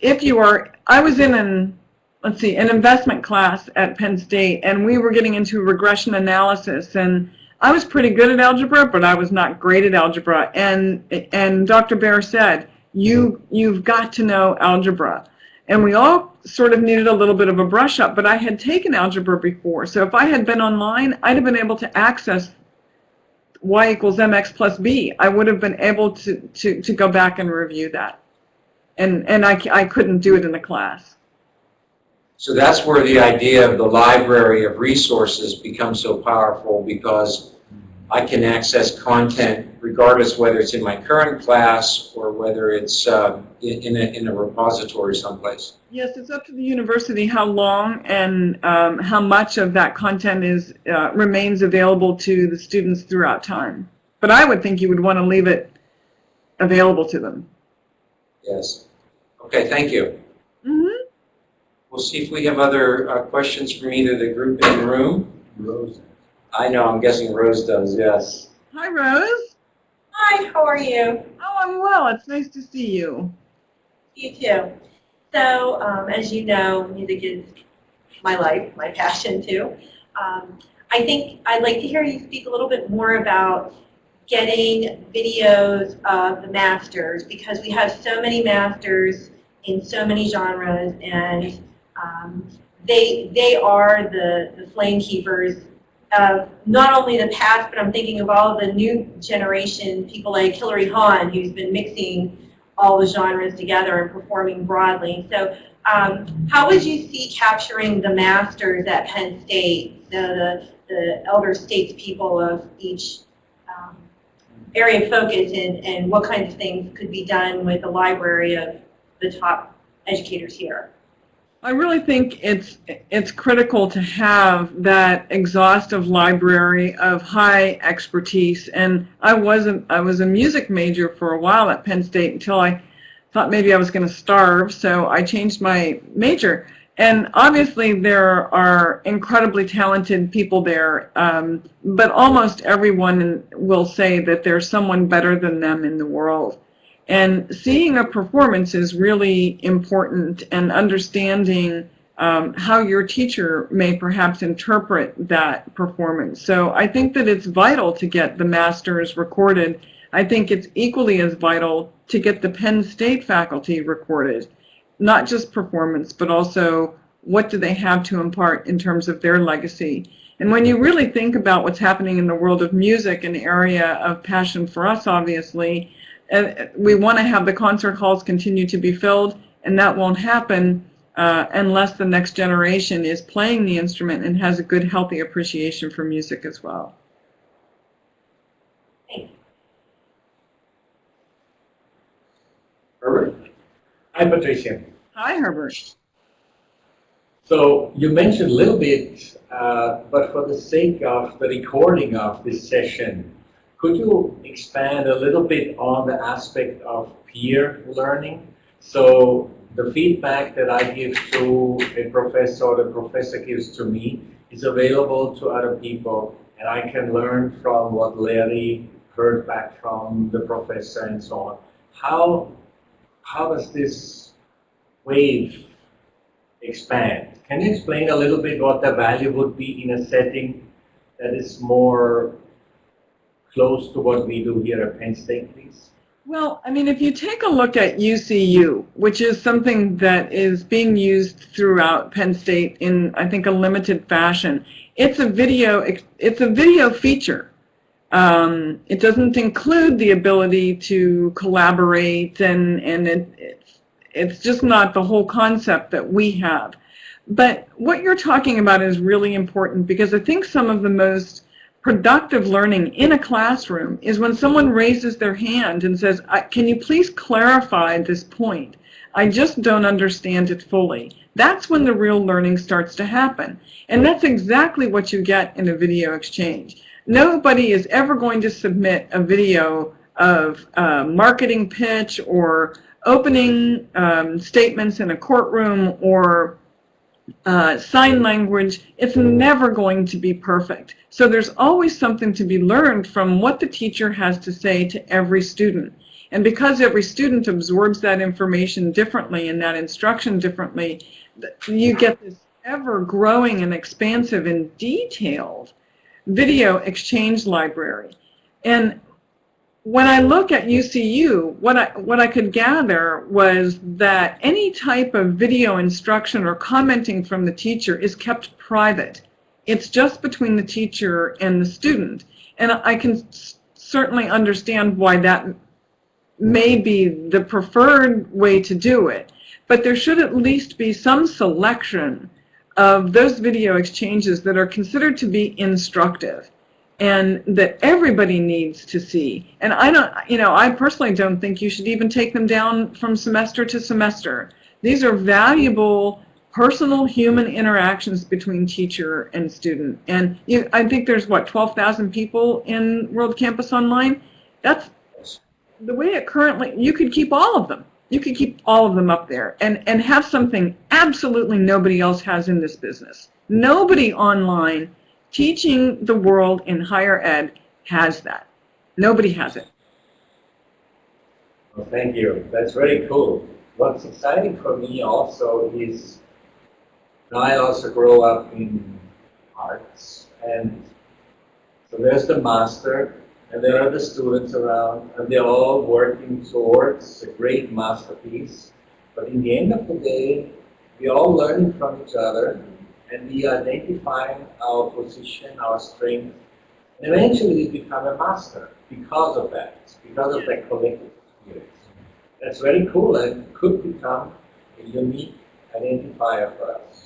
if you are, I was in an, let's see, an investment class at Penn State, and we were getting into regression analysis. And I was pretty good at algebra, but I was not great at algebra. And and Dr. Bear said, you you've got to know algebra. And we all sort of needed a little bit of a brush up, but I had taken algebra before. So if I had been online, I'd have been able to access y equals mx plus b. I would have been able to, to, to go back and review that. And, and I, I couldn't do it in the class. So that's where the idea of the library of resources becomes so powerful because I can access content regardless whether it's in my current class or whether it's uh, in, in, a, in a repository someplace. Yes, it's up to the university how long and um, how much of that content is uh, remains available to the students throughout time. But I would think you would want to leave it available to them. Yes. Okay, thank you. Mm-hmm. We'll see if we have other uh, questions from either the group in the room. Rose. I know, I'm guessing Rose does, yes. Hi, Rose. Hi, how are you? Oh, I'm well. It's nice to see you. You too. So, um, as you know, music is my life, my passion too. Um, I think I'd like to hear you speak a little bit more about getting videos of the masters because we have so many masters in so many genres and um, they, they are the, the flame keepers of not only the past, but I'm thinking of all the new generation, people like Hilary Hahn, who's been mixing all the genres together and performing broadly. So um, how would you see capturing the masters at Penn State, the, the, the elder statespeople of each um, area of focus, and, and what kinds of things could be done with a library of the top educators here? I really think it's it's critical to have that exhaustive library of high expertise. And I wasn't I was a music major for a while at Penn State until I thought maybe I was going to starve, so I changed my major. And obviously there are incredibly talented people there, um, but almost everyone will say that there's someone better than them in the world. And seeing a performance is really important and understanding um, how your teacher may perhaps interpret that performance. So I think that it's vital to get the masters recorded. I think it's equally as vital to get the Penn State faculty recorded. Not just performance, but also what do they have to impart in terms of their legacy. And when you really think about what's happening in the world of music, an area of passion for us, obviously, we want to have the concert halls continue to be filled, and that won't happen uh, unless the next generation is playing the instrument and has a good, healthy appreciation for music as well. Thanks. Herbert? Hi, Patricia. Hi, Herbert. So you mentioned a little bit, uh, but for the sake of the recording of this session, could you expand a little bit on the aspect of peer learning? So the feedback that I give to a professor or the professor gives to me is available to other people and I can learn from what Larry heard back from the professor and so on. How, how does this wave expand? Can you explain a little bit what the value would be in a setting that is more close to what we do here at Penn State, please? Well, I mean, if you take a look at UCU, which is something that is being used throughout Penn State in, I think, a limited fashion, it's a video, it's a video feature. Um, it doesn't include the ability to collaborate, and and it, it's it's just not the whole concept that we have. But what you're talking about is really important because I think some of the most productive learning in a classroom is when someone raises their hand and says, can you please clarify this point? I just don't understand it fully. That's when the real learning starts to happen. And that's exactly what you get in a video exchange. Nobody is ever going to submit a video of a marketing pitch or opening um, statements in a courtroom or uh, sign language, it's never going to be perfect. So there's always something to be learned from what the teacher has to say to every student. And because every student absorbs that information differently and that instruction differently, you get this ever-growing and expansive and detailed video exchange library. And when I look at UCU, what I, what I could gather was that any type of video instruction or commenting from the teacher is kept private. It's just between the teacher and the student. And I can certainly understand why that may be the preferred way to do it. But there should at least be some selection of those video exchanges that are considered to be instructive and that everybody needs to see. And I don't, you know, I personally don't think you should even take them down from semester to semester. These are valuable personal human interactions between teacher and student. And you, I think there's, what, 12,000 people in World Campus Online? That's the way it currently, you could keep all of them. You could keep all of them up there and, and have something absolutely nobody else has in this business. Nobody online teaching the world in higher ed has that. Nobody has it. Well, thank you. That's very cool. What's exciting for me also is I also grow up in arts and so there's the master and there are the students around and they're all working towards a great masterpiece. But in the end of the day, we're all learning from each other and we identify our position, our strength, and eventually we become a master because of that, because of that collective experience. That's very cool and could become a unique identifier for us.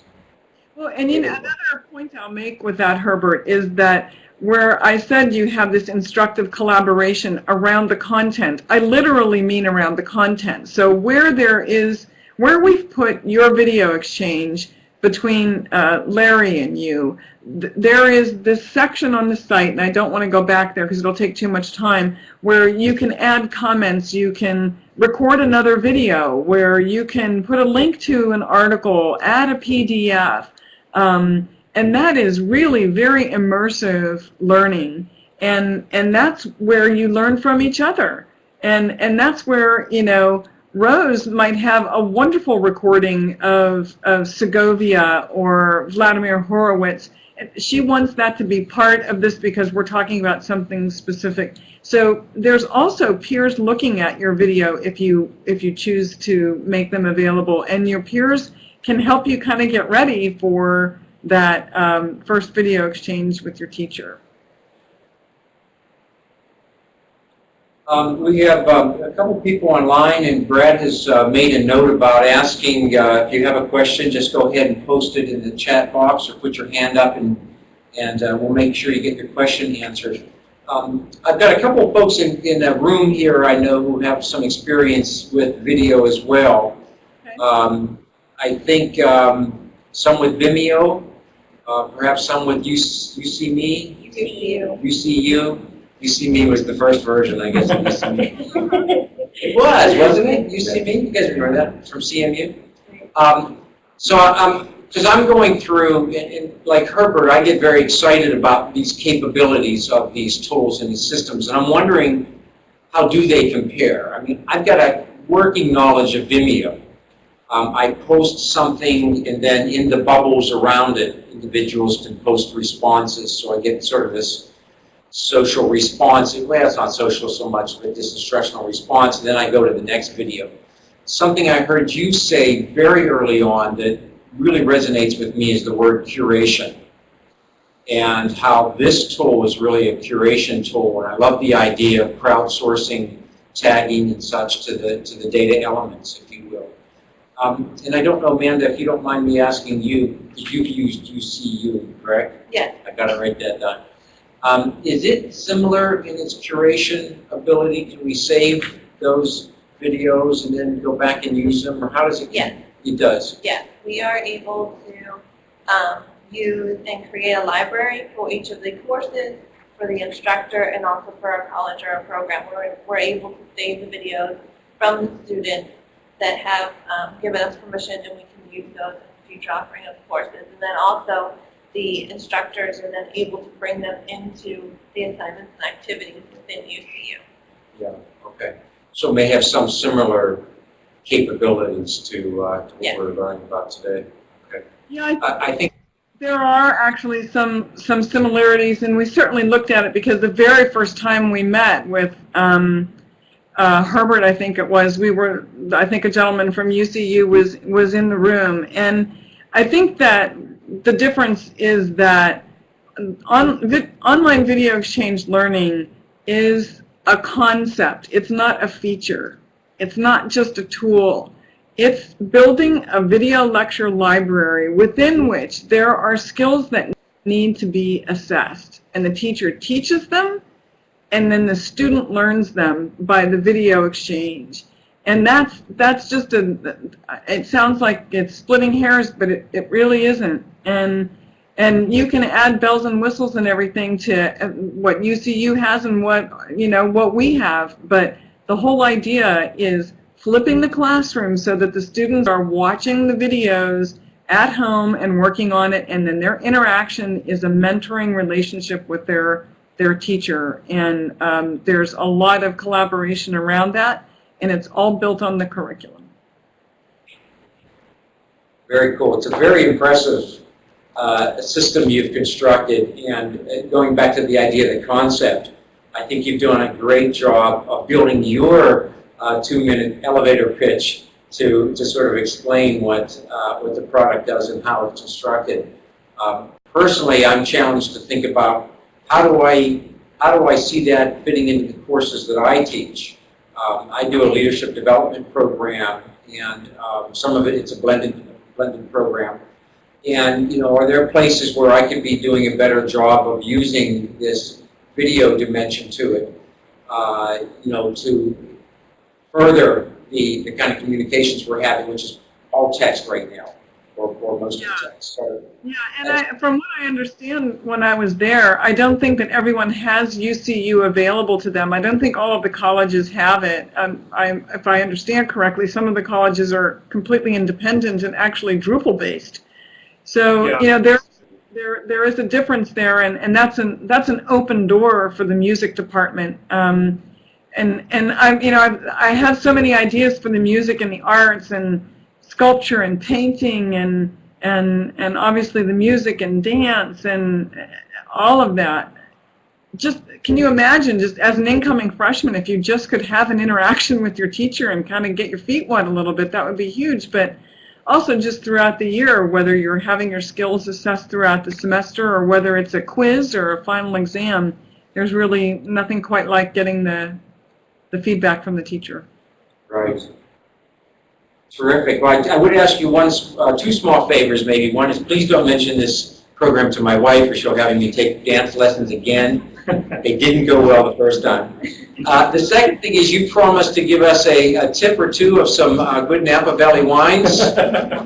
Well, and you know, another point I'll make with that, Herbert, is that where I said you have this instructive collaboration around the content, I literally mean around the content. So where there is, where we've put your video exchange between uh, Larry and you. There is this section on the site, and I don't want to go back there because it'll take too much time, where you can add comments, you can record another video, where you can put a link to an article, add a PDF, um, and that is really very immersive learning. And, and that's where you learn from each other. And, and that's where, you know, Rose might have a wonderful recording of, of Segovia or Vladimir Horowitz. She wants that to be part of this because we're talking about something specific. So there's also peers looking at your video if you if you choose to make them available, and your peers can help you kind of get ready for that um, first video exchange with your teacher. Um, we have um, a couple people online, and Brad has uh, made a note about asking uh, if you have a question, just go ahead and post it in the chat box or put your hand up, and and uh, we'll make sure you get your question answered. Um, I've got a couple of folks in, in the room here I know who have some experience with video as well. Okay. Um, I think um, some with Vimeo, uh, perhaps some with UC UC Me, You see you. UCU. UC Me was the first version, I guess, of It was, wasn't it? UC Me? You guys remember that from CMU? Um, so I'm, because I'm going through, and, and like Herbert, I get very excited about these capabilities of these tools and these systems, and I'm wondering, how do they compare? I mean, I've got a working knowledge of Vimeo. Um, I post something, and then in the bubbles around it, individuals can post responses, so I get sort of this social response. Well, it's not social so much, but this instructional response, and then I go to the next video. Something I heard you say very early on that really resonates with me is the word curation. And how this tool is really a curation tool. And I love the idea of crowdsourcing, tagging and such to the, to the data elements, if you will. Um, and I don't know, Amanda, if you don't mind me asking you, because you've used UCU, correct? Yeah. I gotta write that down. Um, is it similar in its curation ability? Can we save those videos and then go back and use them, or how does it? Yes. It does. Yes, we are able to um, use and create a library for each of the courses, for the instructor, and also for a college or a program. We're, we're able to save the videos from the students that have um, given us permission, and we can use those in future offering of courses. And then also, the instructors are then able to bring them into the assignments and activities within UCU. Yeah, okay. So may have some similar capabilities to, uh, to Yeah. what we're learning about today. Okay. Yeah, I I, I think, There are actually some, some similarities, and we certainly looked at it because the very first time we met with um, uh, Herbert, I think it was, we were, I think a gentleman from UCU was, was in the room. And I think that the difference is that on, vi online video exchange learning is a concept. It's not a feature. It's not just a tool. It's building a video lecture library within which there are skills that need to be assessed. And the teacher teaches them, and then the student learns them by the video exchange. And that's, that's just a, it sounds like it's splitting hairs, but it, it really isn't. And, and you can add bells and whistles and everything to uh, what UCU has and what, you know, what we have. But the whole idea is flipping the classroom so that the students are watching the videos at home and working on it, and then their interaction is a mentoring relationship with their their teacher. And um, there's a lot of collaboration around that, and it's all built on the curriculum. very cool. It's a very impressive uh, system you've constructed. And uh, going back to the idea, of the concept, I think you've done a great job of building your uh, two-minute elevator pitch to, to sort of explain what, uh, what the product does and how it's constructed. Um, personally, I'm challenged to think about how do I, how do I see that fitting into the courses that I teach? Um, I do a leadership development program, and um, some of it, it's a blended, blended program. And, you know, are there places where I could be doing a better job of using this video dimension to it, uh, you know, to further the, the kind of communications we're having, which is all text right now, or, or most of the text. So, Yeah, and I, from what I understand when I was there, I don't think that everyone has UCU available to them. I don't think all of the colleges have it. Um, I, if I understand correctly, some of the colleges are completely independent and actually Drupal-based. So, Yeah. you know, there, there, there is a difference there, and, and that's an, that's an open door for the music department. Um, and, and I'm you know, I've, I have so many ideas for the music and the arts and sculpture and painting and, and, and obviously the music and dance and all of that. Just, can you imagine, just as an incoming freshman, if you just could have an interaction with your teacher and kind of get your feet wet a little bit, that would be huge. But also just throughout the year, whether you're having your skills assessed throughout the semester or whether it's a quiz or a final exam, there's really nothing quite like getting the, the feedback from the teacher. right. Terrific. Well, I, I would ask you one, uh, two small favors maybe. One is please don't mention this program to my wife or she'll have me take dance lessons again. It didn't go well the first time. Uh, the second thing is you promised to give us a, a tip or two of some uh, good Napa Valley wines.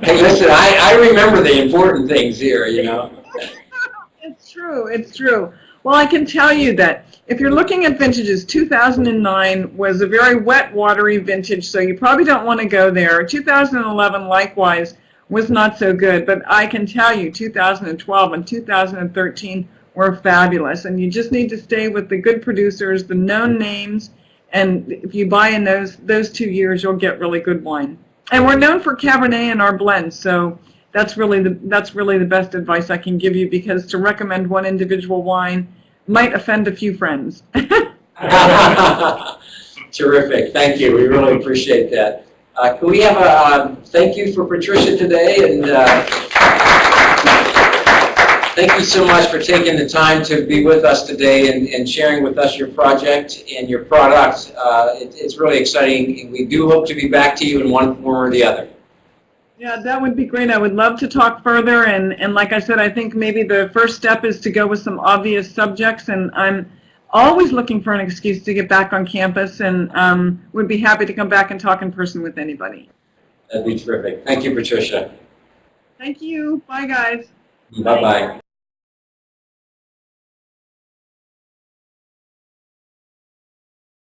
Hey, listen, I, I remember the important things here, you know. It's true, it's true. Well, I can tell you that if you're looking at vintages, 2009 was a very wet, watery vintage, so you probably don't want to go there. 2011, likewise, was not so good, but I can tell you 2012 and 2013 were fabulous, and you just need to stay with the good producers, the known names, and if you buy in those, those two years, you'll get really good wine. And we're known for Cabernet in our blends, so that's really the that's really the best advice I can give you because to recommend one individual wine might offend a few friends. Terrific, thank you, we really appreciate that. Uh, Can we have a um, thank you for Patricia today, and uh, thank you so much for taking the time to be with us today and and sharing with us your project and your product. Uh, it- It's really exciting, we do hope to be back to you in one form or the other. Yeah, that would be great. I would love to talk further. And, and like I said, I think maybe the first step is to go with some obvious subjects. And I'm always looking for an excuse to get back on campus and um, would be happy to come back and talk in person with anybody. That'd be terrific. Thank you, Patricia. Thank you. Bye, guys. Bye-bye.